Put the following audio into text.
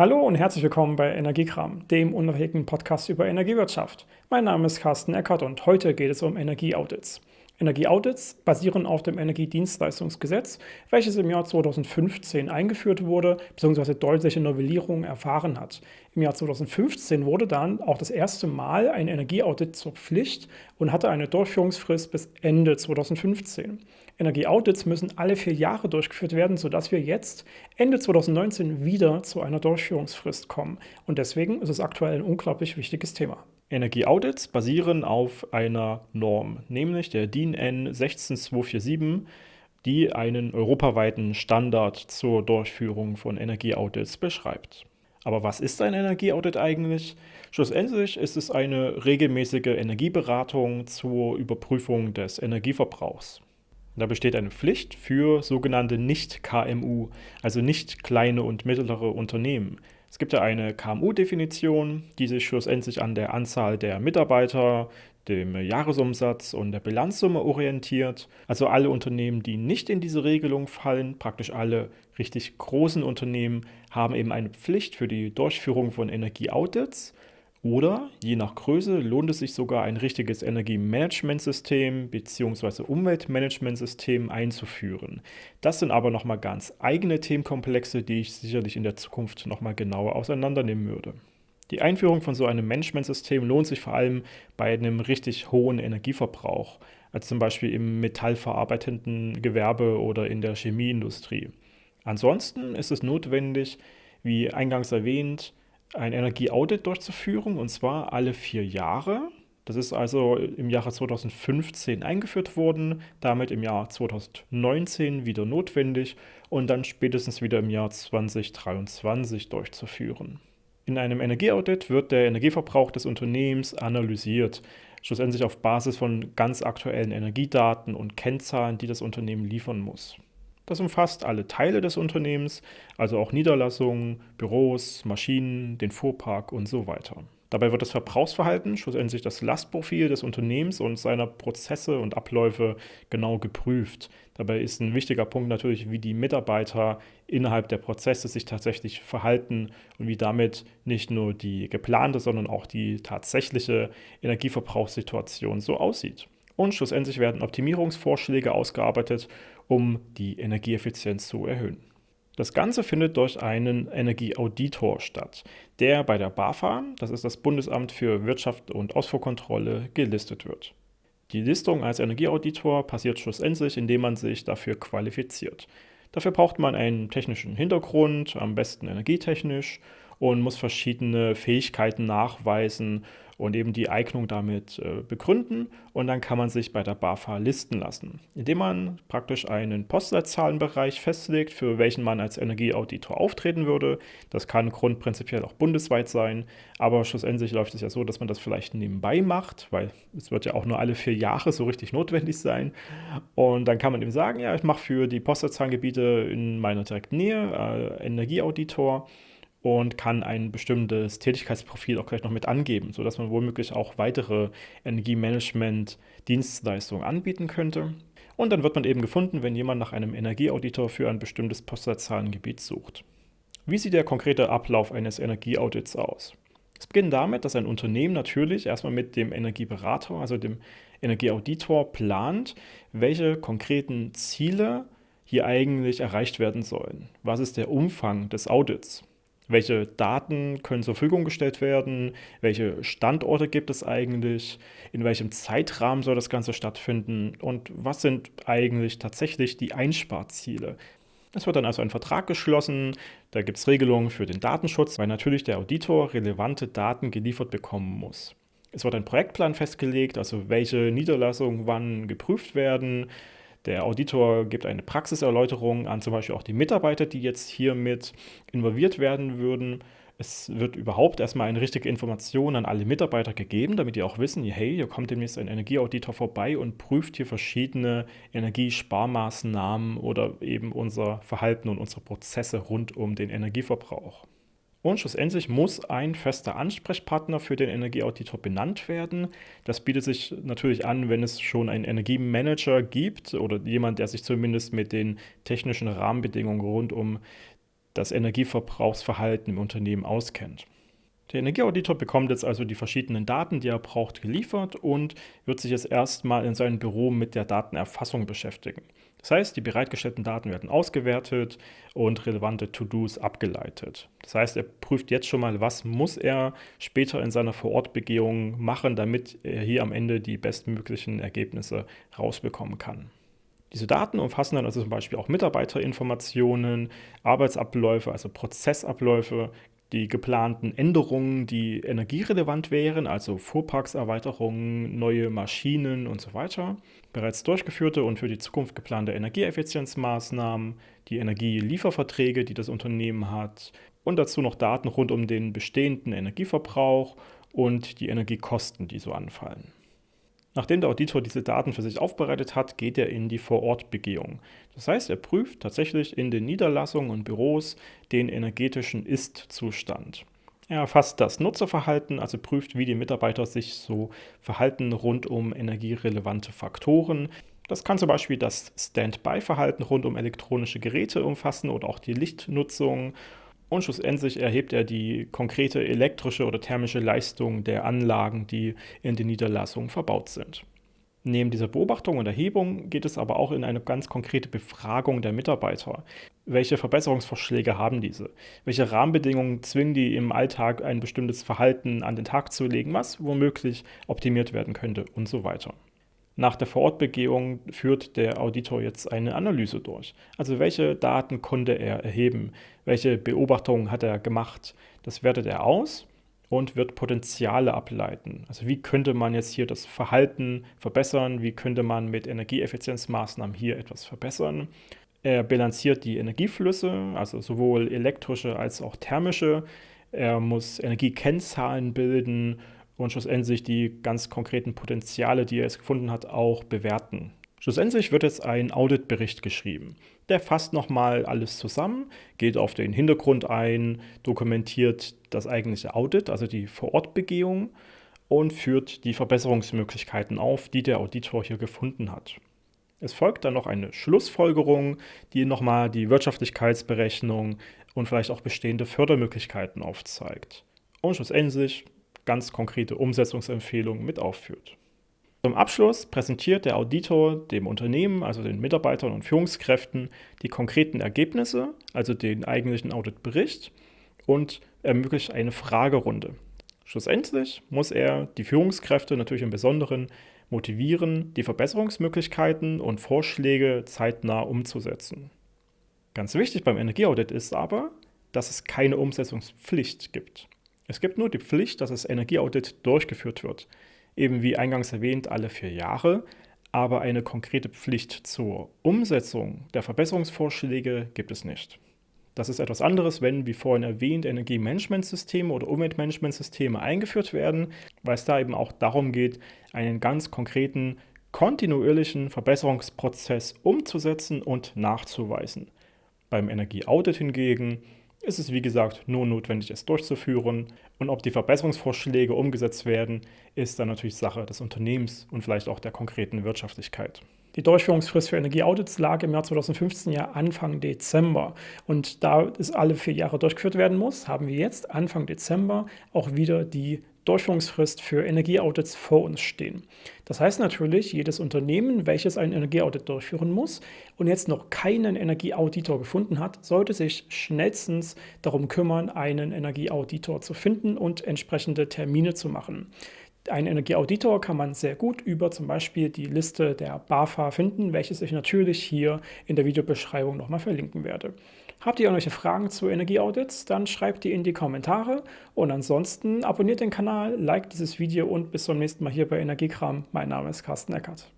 Hallo und herzlich willkommen bei Energiekram, dem unabhängigen Podcast über Energiewirtschaft. Mein Name ist Carsten Eckert und heute geht es um Energieaudits. Energieaudits basieren auf dem Energiedienstleistungsgesetz, welches im Jahr 2015 eingeführt wurde bzw. deutliche Novellierungen erfahren hat. Im Jahr 2015 wurde dann auch das erste Mal ein Energieaudit zur Pflicht und hatte eine Durchführungsfrist bis Ende 2015. Energieaudits müssen alle vier Jahre durchgeführt werden, sodass wir jetzt Ende 2019 wieder zu einer Durchführungsfrist kommen. Und deswegen ist es aktuell ein unglaublich wichtiges Thema. Energieaudits basieren auf einer Norm, nämlich der DIN N 16247, die einen europaweiten Standard zur Durchführung von Energieaudits beschreibt. Aber was ist ein Energieaudit eigentlich? Schlussendlich ist es eine regelmäßige Energieberatung zur Überprüfung des Energieverbrauchs. Da besteht eine Pflicht für sogenannte Nicht-KMU, also nicht kleine und mittlere Unternehmen. Es gibt ja eine KMU-Definition, die sich schlussendlich an der Anzahl der Mitarbeiter, dem Jahresumsatz und der Bilanzsumme orientiert. Also alle Unternehmen, die nicht in diese Regelung fallen, praktisch alle richtig großen Unternehmen, haben eben eine Pflicht für die Durchführung von Energieaudits oder je nach Größe lohnt es sich sogar ein richtiges Energiemanagementsystem bzw. Umweltmanagementsystem einzuführen. Das sind aber nochmal ganz eigene Themenkomplexe, die ich sicherlich in der Zukunft nochmal genauer auseinandernehmen würde. Die Einführung von so einem Managementsystem lohnt sich vor allem bei einem richtig hohen Energieverbrauch, als zum Beispiel im metallverarbeitenden Gewerbe oder in der Chemieindustrie. Ansonsten ist es notwendig, wie eingangs erwähnt, ein Energieaudit durchzuführen, und zwar alle vier Jahre. Das ist also im Jahre 2015 eingeführt worden, damit im Jahr 2019 wieder notwendig und dann spätestens wieder im Jahr 2023 durchzuführen. In einem Energieaudit wird der Energieverbrauch des Unternehmens analysiert, schlussendlich auf Basis von ganz aktuellen Energiedaten und Kennzahlen, die das Unternehmen liefern muss. Das umfasst alle Teile des Unternehmens, also auch Niederlassungen, Büros, Maschinen, den Fuhrpark und so weiter. Dabei wird das Verbrauchsverhalten, schlussendlich das Lastprofil des Unternehmens und seiner Prozesse und Abläufe genau geprüft. Dabei ist ein wichtiger Punkt natürlich, wie die Mitarbeiter innerhalb der Prozesse sich tatsächlich verhalten und wie damit nicht nur die geplante, sondern auch die tatsächliche Energieverbrauchssituation so aussieht. Und schlussendlich werden Optimierungsvorschläge ausgearbeitet, um die Energieeffizienz zu erhöhen. Das Ganze findet durch einen Energieauditor statt, der bei der BAFA, das ist das Bundesamt für Wirtschaft und Ausfuhrkontrolle, gelistet wird. Die Listung als Energieauditor passiert schlussendlich, indem man sich dafür qualifiziert. Dafür braucht man einen technischen Hintergrund, am besten energietechnisch, und muss verschiedene Fähigkeiten nachweisen und eben die Eignung damit äh, begründen. Und dann kann man sich bei der BAFA listen lassen, indem man praktisch einen Postleitzahlenbereich festlegt, für welchen man als Energieauditor auftreten würde. Das kann grundprinzipiell auch bundesweit sein, aber schlussendlich läuft es ja so, dass man das vielleicht nebenbei macht, weil es wird ja auch nur alle vier Jahre so richtig notwendig sein. Und dann kann man eben sagen, ja, ich mache für die Postleitzahlengebiete in meiner direkten Nähe äh, Energieauditor und kann ein bestimmtes Tätigkeitsprofil auch gleich noch mit angeben, sodass man womöglich auch weitere Energiemanagement-Dienstleistungen anbieten könnte. Und dann wird man eben gefunden, wenn jemand nach einem Energieauditor für ein bestimmtes Postleitzahlengebiet sucht. Wie sieht der konkrete Ablauf eines Energieaudits aus? Es beginnt damit, dass ein Unternehmen natürlich erstmal mit dem Energieberater, also dem Energieauditor, plant, welche konkreten Ziele hier eigentlich erreicht werden sollen. Was ist der Umfang des Audits? Welche Daten können zur Verfügung gestellt werden, welche Standorte gibt es eigentlich, in welchem Zeitrahmen soll das Ganze stattfinden? Und was sind eigentlich tatsächlich die Einsparziele. Es wird dann also ein Vertrag geschlossen, da gibt es Regelungen für den Datenschutz, weil natürlich der Auditor relevante Daten geliefert bekommen muss. Es wird ein Projektplan festgelegt, also welche Niederlassungen wann geprüft werden, der Auditor gibt eine Praxiserläuterung an zum Beispiel auch die Mitarbeiter, die jetzt hiermit involviert werden würden. Es wird überhaupt erstmal eine richtige Information an alle Mitarbeiter gegeben, damit die auch wissen, hey, hier kommt demnächst ein Energieauditor vorbei und prüft hier verschiedene Energiesparmaßnahmen oder eben unser Verhalten und unsere Prozesse rund um den Energieverbrauch. Und schlussendlich muss ein fester Ansprechpartner für den Energieauditor benannt werden. Das bietet sich natürlich an, wenn es schon einen Energiemanager gibt oder jemand, der sich zumindest mit den technischen Rahmenbedingungen rund um das Energieverbrauchsverhalten im Unternehmen auskennt. Der Energieauditor bekommt jetzt also die verschiedenen Daten, die er braucht, geliefert und wird sich jetzt erstmal in seinem Büro mit der Datenerfassung beschäftigen. Das heißt, die bereitgestellten Daten werden ausgewertet und relevante To-Dos abgeleitet. Das heißt, er prüft jetzt schon mal, was muss er später in seiner Vorortbegehung machen, damit er hier am Ende die bestmöglichen Ergebnisse rausbekommen kann. Diese Daten umfassen dann also zum Beispiel auch Mitarbeiterinformationen, Arbeitsabläufe, also Prozessabläufe, die geplanten Änderungen, die energierelevant wären, also Fuhrparkserweiterungen, neue Maschinen und so weiter, bereits durchgeführte und für die Zukunft geplante Energieeffizienzmaßnahmen, die Energielieferverträge, die das Unternehmen hat und dazu noch Daten rund um den bestehenden Energieverbrauch und die Energiekosten, die so anfallen. Nachdem der Auditor diese Daten für sich aufbereitet hat, geht er in die Vorortbegehung. Das heißt, er prüft tatsächlich in den Niederlassungen und Büros den energetischen Ist-Zustand. Er erfasst das Nutzerverhalten, also prüft, wie die Mitarbeiter sich so verhalten rund um energierelevante Faktoren. Das kann zum Beispiel das Standby-Verhalten rund um elektronische Geräte umfassen oder auch die Lichtnutzung und schlussendlich erhebt er die konkrete elektrische oder thermische Leistung der Anlagen, die in den Niederlassungen verbaut sind. Neben dieser Beobachtung und Erhebung geht es aber auch in eine ganz konkrete Befragung der Mitarbeiter. Welche Verbesserungsvorschläge haben diese? Welche Rahmenbedingungen zwingen die im Alltag ein bestimmtes Verhalten an den Tag zu legen, was womöglich optimiert werden könnte und so weiter. Nach der Vorortbegehung führt der Auditor jetzt eine Analyse durch. Also welche Daten konnte er erheben? Welche Beobachtungen hat er gemacht? Das wertet er aus und wird Potenziale ableiten. Also wie könnte man jetzt hier das Verhalten verbessern? Wie könnte man mit Energieeffizienzmaßnahmen hier etwas verbessern? Er bilanziert die Energieflüsse, also sowohl elektrische als auch thermische. Er muss Energiekennzahlen bilden und schlussendlich die ganz konkreten Potenziale, die er jetzt gefunden hat, auch bewerten. Schlussendlich wird jetzt ein Auditbericht geschrieben. Der fasst nochmal alles zusammen, geht auf den Hintergrund ein, dokumentiert das eigentliche Audit, also die Vorortbegehung und führt die Verbesserungsmöglichkeiten auf, die der Auditor hier gefunden hat. Es folgt dann noch eine Schlussfolgerung, die nochmal die Wirtschaftlichkeitsberechnung und vielleicht auch bestehende Fördermöglichkeiten aufzeigt. Und schlussendlich ganz konkrete Umsetzungsempfehlungen mit aufführt. Zum Abschluss präsentiert der Auditor dem Unternehmen, also den Mitarbeitern und Führungskräften, die konkreten Ergebnisse, also den eigentlichen Auditbericht und ermöglicht eine Fragerunde. Schlussendlich muss er die Führungskräfte natürlich im Besonderen motivieren, die Verbesserungsmöglichkeiten und Vorschläge zeitnah umzusetzen. Ganz wichtig beim Energieaudit ist aber, dass es keine Umsetzungspflicht gibt. Es gibt nur die Pflicht, dass das Energieaudit durchgeführt wird. Eben wie eingangs erwähnt, alle vier Jahre. Aber eine konkrete Pflicht zur Umsetzung der Verbesserungsvorschläge gibt es nicht. Das ist etwas anderes, wenn, wie vorhin erwähnt, Energiemanagementsysteme oder Umweltmanagementsysteme eingeführt werden, weil es da eben auch darum geht, einen ganz konkreten, kontinuierlichen Verbesserungsprozess umzusetzen und nachzuweisen. Beim Energieaudit hingegen ist es wie gesagt nur notwendig, es durchzuführen. Und ob die Verbesserungsvorschläge umgesetzt werden, ist dann natürlich Sache des Unternehmens und vielleicht auch der konkreten Wirtschaftlichkeit. Die Durchführungsfrist für Energieaudits lag im Jahr 2015 ja Anfang Dezember. Und da es alle vier Jahre durchgeführt werden muss, haben wir jetzt Anfang Dezember auch wieder die Durchführungsfrist für Energieaudits vor uns stehen. Das heißt natürlich, jedes Unternehmen, welches ein Energieaudit durchführen muss und jetzt noch keinen Energieauditor gefunden hat, sollte sich schnellstens darum kümmern, einen Energieauditor zu finden und entsprechende Termine zu machen. Einen Energieauditor kann man sehr gut über zum Beispiel die Liste der BAFA finden, welches ich natürlich hier in der Videobeschreibung nochmal verlinken werde. Habt ihr irgendwelche Fragen zu Energieaudits, dann schreibt die in die Kommentare und ansonsten abonniert den Kanal, liked dieses Video und bis zum nächsten Mal hier bei Energiekram. Mein Name ist Carsten Eckert.